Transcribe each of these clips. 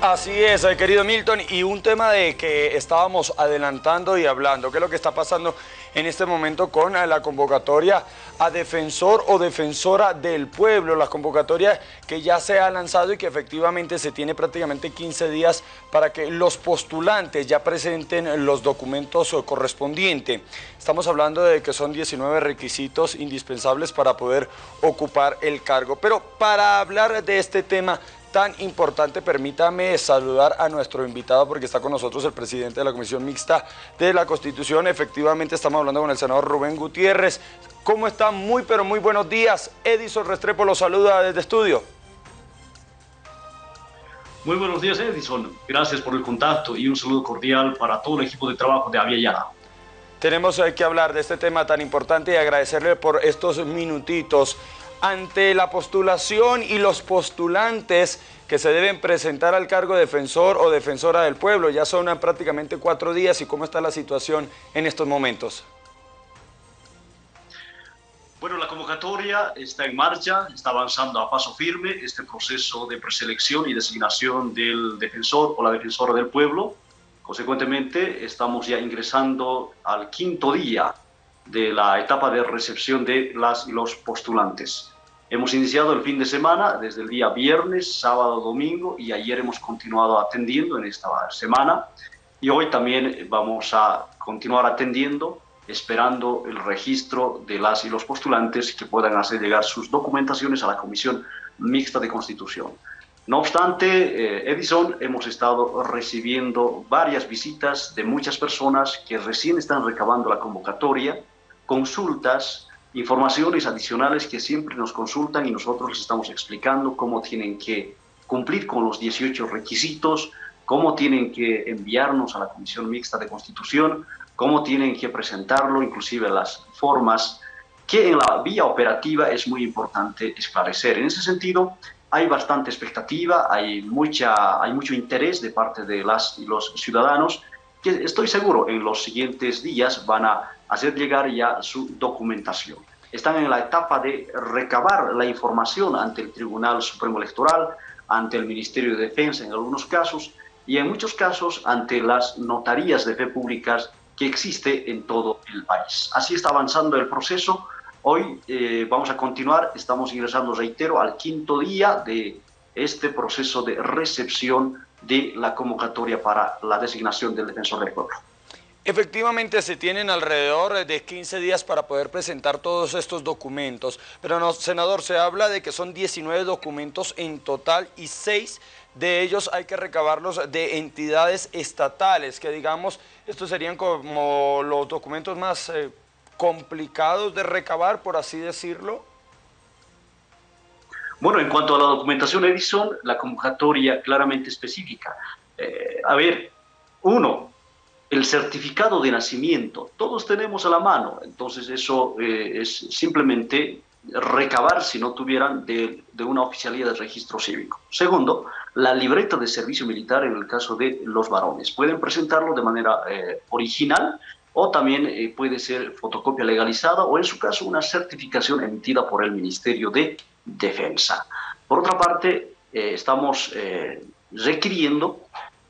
Así es, eh, querido Milton, y un tema de que estábamos adelantando y hablando, ¿qué es lo que está pasando en este momento con eh, la convocatoria a defensor o defensora del pueblo, la convocatoria que ya se ha lanzado y que efectivamente se tiene prácticamente 15 días para que los postulantes ya presenten los documentos correspondientes. Estamos hablando de que son 19 requisitos indispensables para poder ocupar el cargo, pero para hablar de este tema tan importante, permítame saludar a nuestro invitado porque está con nosotros el presidente de la Comisión Mixta de la Constitución. Efectivamente estamos hablando con el senador Rubén Gutiérrez. ¿Cómo está? Muy pero muy buenos días. Edison Restrepo lo saluda desde estudio. Muy buenos días Edison, gracias por el contacto y un saludo cordial para todo el equipo de trabajo de Avia Tenemos que hablar de este tema tan importante y agradecerle por estos minutitos ante la postulación y los postulantes que se deben presentar al cargo de defensor o defensora del pueblo. Ya son prácticamente cuatro días y cómo está la situación en estos momentos. Bueno, la convocatoria está en marcha, está avanzando a paso firme este proceso de preselección y designación del defensor o la defensora del pueblo. Consecuentemente, estamos ya ingresando al quinto día de la etapa de recepción de las y los postulantes. Hemos iniciado el fin de semana desde el día viernes, sábado, domingo y ayer hemos continuado atendiendo en esta semana y hoy también vamos a continuar atendiendo esperando el registro de las y los postulantes que puedan hacer llegar sus documentaciones a la Comisión Mixta de Constitución. No obstante, eh, Edison, hemos estado recibiendo varias visitas de muchas personas que recién están recabando la convocatoria, consultas, informaciones adicionales que siempre nos consultan y nosotros les estamos explicando cómo tienen que cumplir con los 18 requisitos, cómo tienen que enviarnos a la Comisión Mixta de Constitución, cómo tienen que presentarlo, inclusive las formas, que en la vía operativa es muy importante esclarecer. En ese sentido, hay bastante expectativa, hay, mucha, hay mucho interés de parte de las los ciudadanos que estoy seguro en los siguientes días van a hacer llegar ya su documentación. Están en la etapa de recabar la información ante el Tribunal Supremo Electoral, ante el Ministerio de Defensa en algunos casos y en muchos casos ante las notarías de fe públicas que existe en todo el país. Así está avanzando el proceso. Hoy eh, vamos a continuar, estamos ingresando, reitero, al quinto día de este proceso de recepción de la convocatoria para la designación del defensor del pueblo. Efectivamente se tienen alrededor de 15 días para poder presentar todos estos documentos, pero no, senador, se habla de que son 19 documentos en total y 6 de ellos hay que recabarlos de entidades estatales, que digamos, estos serían como los documentos más eh, complicados de recabar, por así decirlo. Bueno, en cuanto a la documentación Edison, la convocatoria claramente específica. Eh, a ver, uno, el certificado de nacimiento, todos tenemos a la mano, entonces eso eh, es simplemente recabar si no tuvieran de, una oficialía de registro cívico. Segundo, la libreta de servicio militar en el caso de los varones. Pueden presentarlo de manera eh, original o también puede ser fotocopia legalizada o en su caso una certificación emitida por el Ministerio de defensa. Por otra parte, eh, estamos eh, requiriendo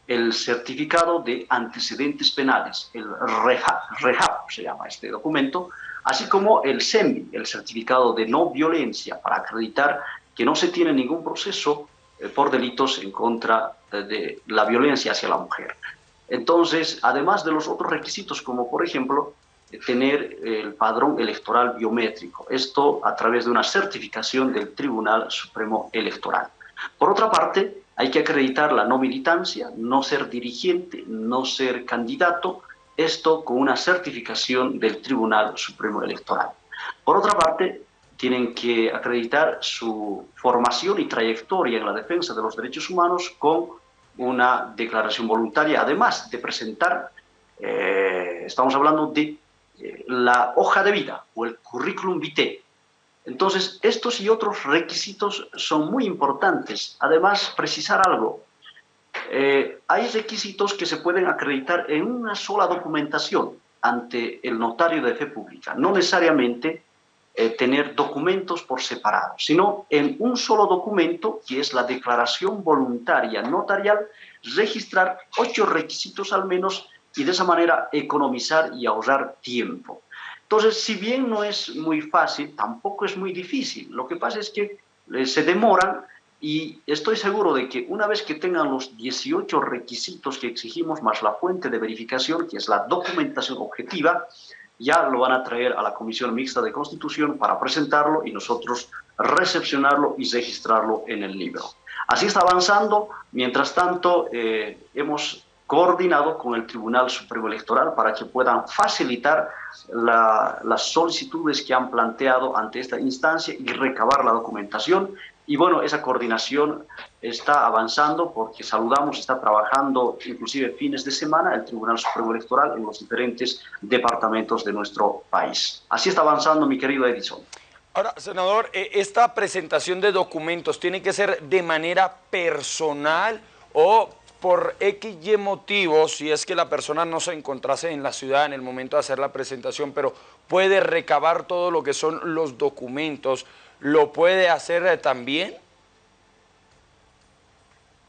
el certificado de antecedentes penales, el REHAP, se llama este documento, así como el SEMI, el certificado de no violencia, para acreditar que no se tiene ningún proceso eh, por delitos en contra de la violencia hacia la mujer. Entonces, además de los otros requisitos, como por ejemplo tener el padrón electoral biométrico, esto a través de una certificación del Tribunal Supremo Electoral. Por otra parte, hay que acreditar la no militancia, no ser dirigente, no ser candidato, esto con una certificación del Tribunal Supremo Electoral. Por otra parte, tienen que acreditar su formación y trayectoria en la defensa de los derechos humanos con una declaración voluntaria, además de presentar, eh, estamos hablando de la hoja de vida o el currículum vitae. Entonces, estos y otros requisitos son muy importantes. Además, precisar algo. Eh, hay requisitos que se pueden acreditar en una sola documentación ante el notario de fe pública. No necesariamente eh, tener documentos por separado, sino en un solo documento, que es la declaración voluntaria notarial, registrar ocho requisitos al menos y de esa manera economizar y ahorrar tiempo. Entonces, si bien no es muy fácil, tampoco es muy difícil. Lo que pasa es que eh, se demoran y estoy seguro de que una vez que tengan los 18 requisitos que exigimos, más la fuente de verificación, que es la documentación objetiva, ya lo van a traer a la Comisión Mixta de Constitución para presentarlo y nosotros recepcionarlo y registrarlo en el libro. Así está avanzando. Mientras tanto, eh, hemos coordinado con el Tribunal Supremo Electoral para que puedan facilitar las solicitudes que han planteado ante esta instancia y recabar la documentación. Y bueno, esa coordinación está avanzando porque saludamos, está trabajando inclusive fines de semana el Tribunal Supremo Electoral en los diferentes departamentos de nuestro país. Así está avanzando mi querido Edison. Ahora, senador, eh, ¿esta presentación de documentos tiene que ser de manera personal o por X y motivos, si es que la persona no se encontrase en la ciudad en el momento de hacer la presentación, pero puede recabar todo lo que son los documentos, ¿lo puede hacer eh, también?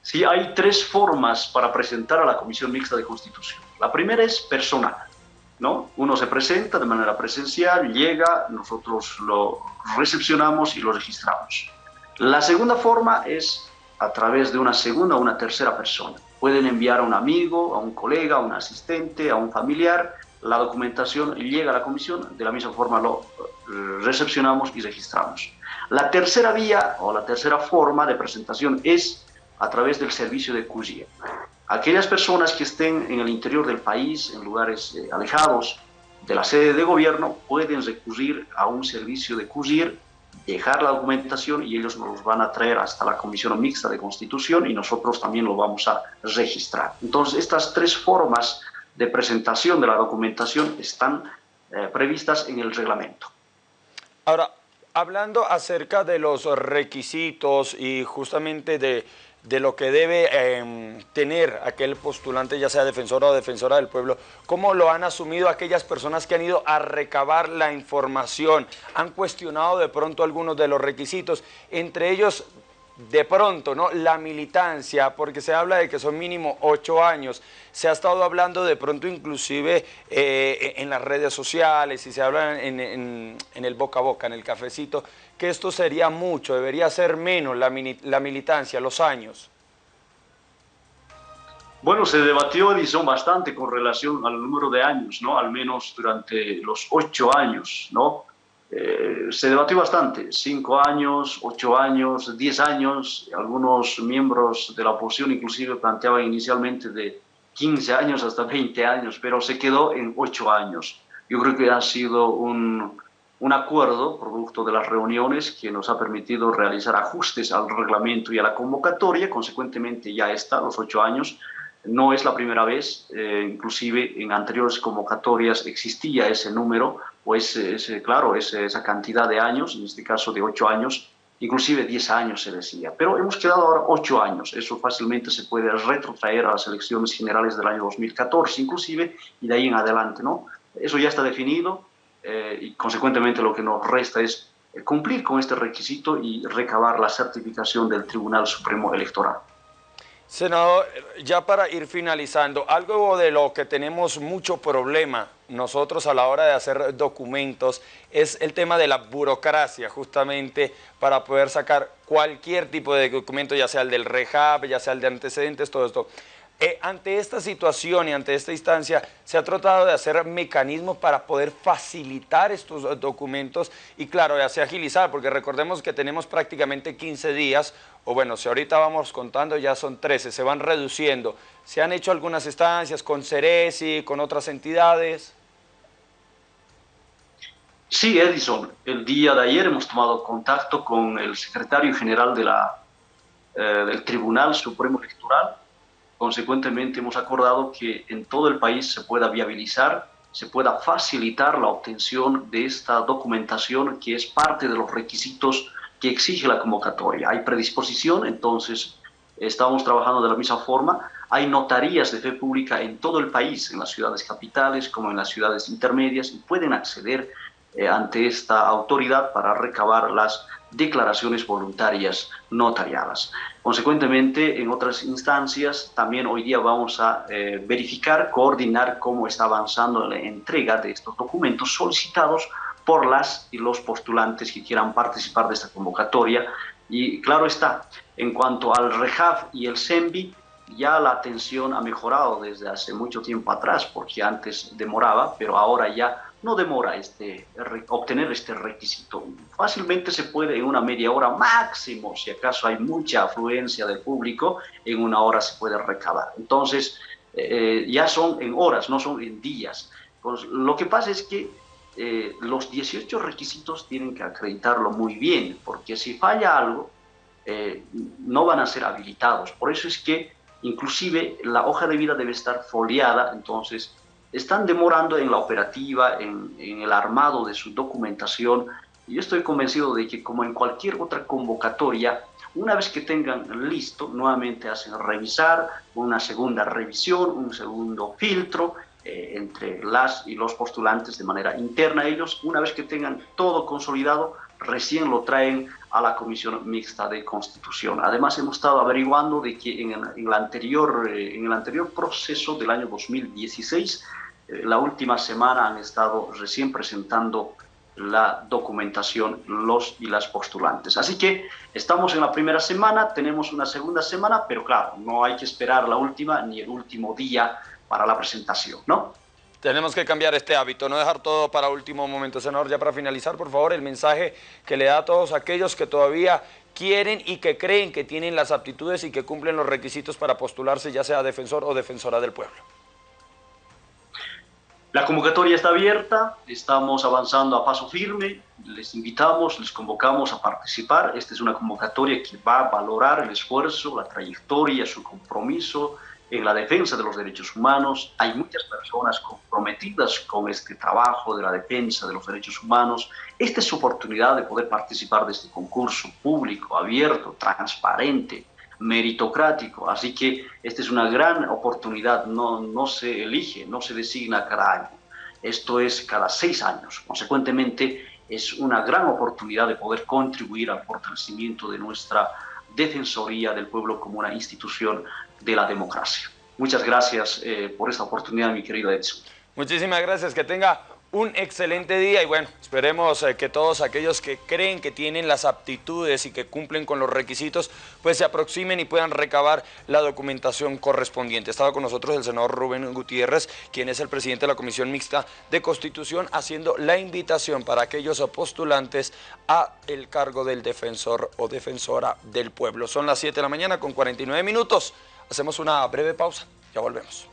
Sí, hay tres formas para presentar a la Comisión Mixta de Constitución. La primera es personal, ¿no? Uno se presenta de manera presencial, llega, nosotros lo recepcionamos y lo registramos. La segunda forma es a través de una segunda o una tercera persona. Pueden enviar a un amigo, a un colega, a un asistente, a un familiar. La documentación llega a la comisión, de la misma forma lo eh, recepcionamos y registramos. La tercera vía o la tercera forma de presentación es a través del servicio de CUSIE. Aquellas personas que estén en el interior del país, en lugares eh, alejados de la sede de gobierno, pueden recurrir a un servicio de CUSIR dejar la documentación y ellos nos van a traer hasta la Comisión Mixta de Constitución y nosotros también lo vamos a registrar. Entonces, estas tres formas de presentación de la documentación están eh, previstas en el reglamento. Ahora, hablando acerca de los requisitos y justamente de de lo que debe em, tener aquel postulante, ya sea defensor o defensora del pueblo, cómo lo han asumido aquellas personas que han ido a recabar la información, han cuestionado de pronto algunos de los requisitos, entre ellos de pronto, ¿no? La militancia, porque se habla de que son mínimo ocho años. Se ha estado hablando de pronto inclusive eh, en las redes sociales y se habla en, el boca a boca, en el cafecito, que esto sería mucho, debería ser menos la, la militancia, los años. Bueno, se debatió, Edison, bastante con relación al número de años, ¿no? Al menos durante los ocho años, ¿no? Eh, se debatió bastante, cinco años, ocho años, diez años, algunos miembros de la oposición inclusive planteaban inicialmente de 15 años hasta 20 años, pero se quedó en ocho años. Yo creo que ha sido un, un acuerdo producto de las reuniones que nos ha permitido realizar ajustes al reglamento y a la convocatoria, consecuentemente ya está, los ocho años, no es la primera vez, eh, inclusive en anteriores convocatorias existía ese número, o ese, claro, esa cantidad de años, en este caso de ocho años, inclusive diez años se decía. Pero hemos quedado ahora ocho años, eso fácilmente se puede retrotraer a las elecciones generales del año 2014 inclusive, y de ahí en adelante, ¿no? Eso ya está definido eh, y consecuentemente lo que nos resta es cumplir con este requisito y recabar la certificación del Tribunal Supremo Electoral. Senador, ya para ir finalizando, algo de lo que tenemos mucho problema nosotros a la hora de hacer documentos es el tema de la burocracia, justamente para poder sacar cualquier tipo de documento, ya sea el del REHAB, ya sea el de antecedentes, todo esto. Eh, ante esta situación y ante esta instancia, se ha tratado de hacer mecanismos para poder facilitar estos documentos y claro, ya se agilizar, porque recordemos que tenemos prácticamente 15 días, o bueno, si ahorita vamos contando ya son 13, se van reduciendo. ¿Se han hecho algunas instancias con Ceresi, con otras entidades? Sí, Edison, el día de ayer hemos tomado contacto con el secretario general de la, eh, del Tribunal Supremo Electoral, Consecuentemente, hemos acordado que en todo el país se pueda viabilizar, se pueda facilitar la obtención de esta documentación que es parte de los requisitos que exige la convocatoria. Hay predisposición, entonces estamos trabajando de la misma forma. Hay notarías de fe pública en todo el país, en las ciudades capitales como en las ciudades intermedias, y pueden acceder eh, ante esta autoridad para recabar las declaraciones voluntarias notariadas. Consecuentemente, en otras instancias, también hoy día vamos a eh, verificar, coordinar cómo está avanzando la entrega de estos documentos solicitados por las y los postulantes que quieran participar de esta convocatoria. Y claro está, en cuanto al REJAF y el SEMBI, ya la atención ha mejorado desde hace mucho tiempo atrás, porque antes demoraba, pero ahora ya no demora este, obtener este requisito. Fácilmente se puede en una media hora máximo, si acaso hay mucha afluencia del público, en una hora se puede recabar. Entonces, eh, ya son en horas, no son en días. Pues, lo que pasa es que eh, los 18 requisitos tienen que acreditarlo muy bien, porque si falla algo, eh, no van a ser habilitados. Por eso es que inclusive la hoja de vida debe estar foliada, entonces están demorando en la operativa, en, el armado de su documentación. Y yo estoy convencido de que como en cualquier otra convocatoria, una vez que tengan listo, nuevamente hacen revisar, una segunda revisión, un segundo filtro eh, entre las y los postulantes de manera interna ellos. Una vez que tengan todo consolidado, recién lo traen a la Comisión Mixta de Constitución. Además, hemos estado averiguando de que en, el, anterior, eh, en el anterior proceso del año 2016, eh, la última semana han estado recién presentando la documentación los y las postulantes. Así que estamos en la primera semana, tenemos una segunda semana, pero claro, no hay que esperar la última ni el último día para la presentación, ¿no? Tenemos que cambiar este hábito, no dejar todo para último momento. Senador, ya para finalizar, por favor, el mensaje que le da a todos aquellos que todavía quieren y que creen que tienen las aptitudes y que cumplen los requisitos para postularse, ya sea defensor o defensora del pueblo. La convocatoria está abierta, estamos avanzando a paso firme, les invitamos, les convocamos a participar. Esta es una convocatoria que va a valorar el esfuerzo, la trayectoria, su compromiso, en la defensa de los derechos humanos. Hay muchas personas comprometidas con este trabajo de la defensa de los derechos humanos. Esta es su oportunidad de poder participar de este concurso público, abierto, transparente, meritocrático. Así que esta es una gran oportunidad, no, no se elige, no se designa cada año. Esto es cada seis años. Consecuentemente, es una gran oportunidad de poder contribuir al fortalecimiento de nuestra Defensoría del Pueblo como una institución de la democracia. Muchas gracias eh, por esta oportunidad, mi querido Edson. Muchísimas gracias, que tenga un excelente día y bueno, esperemos eh, que todos aquellos que creen que tienen las aptitudes y que cumplen con los requisitos, pues se aproximen y puedan recabar la documentación correspondiente. Estaba con nosotros el senador Rubén Gutiérrez, quien es el presidente de la Comisión Mixta de Constitución, haciendo la invitación para aquellos postulantes a el cargo del defensor o defensora del pueblo. Son las 7 de la mañana con 49 minutos. Hacemos una breve pausa, ya volvemos.